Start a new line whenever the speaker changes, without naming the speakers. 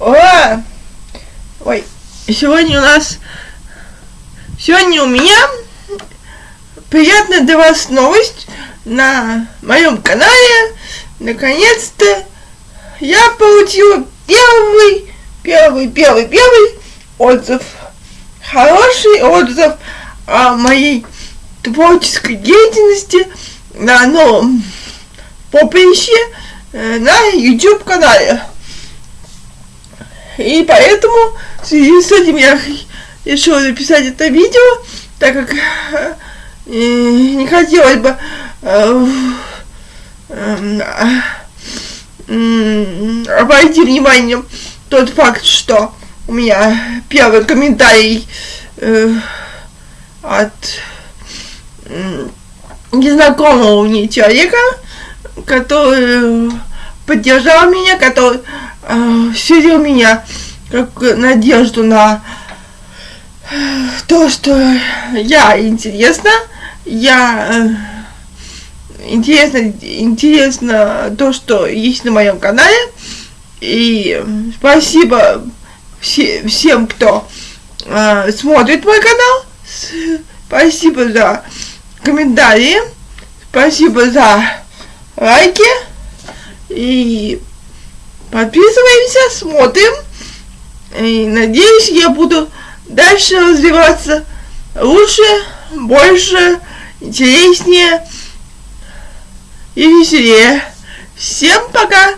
Ой, сегодня у нас... Сегодня у меня приятная для вас новость на моем канале. Наконец-то я получила первый, первый, первый, первый отзыв. Хороший отзыв о моей творческой деятельности на новом поприще э, на YouTube канале. И поэтому в связи с этим я решила записать это видео, так как э, не хотелось бы э, э, обойти вниманием тот факт, что у меня первый комментарий э, от э, незнакомого мне человека, который поддержал меня, который э, вселил меня как надежду на то, что я интересна, я э, интересно, интересно то, что есть на моем канале. И спасибо все, всем, кто э, смотрит мой канал. Спасибо за комментарии. Спасибо за лайки. И подписываемся, смотрим. И надеюсь, я буду дальше развиваться лучше, больше, интереснее и веселее. Всем пока!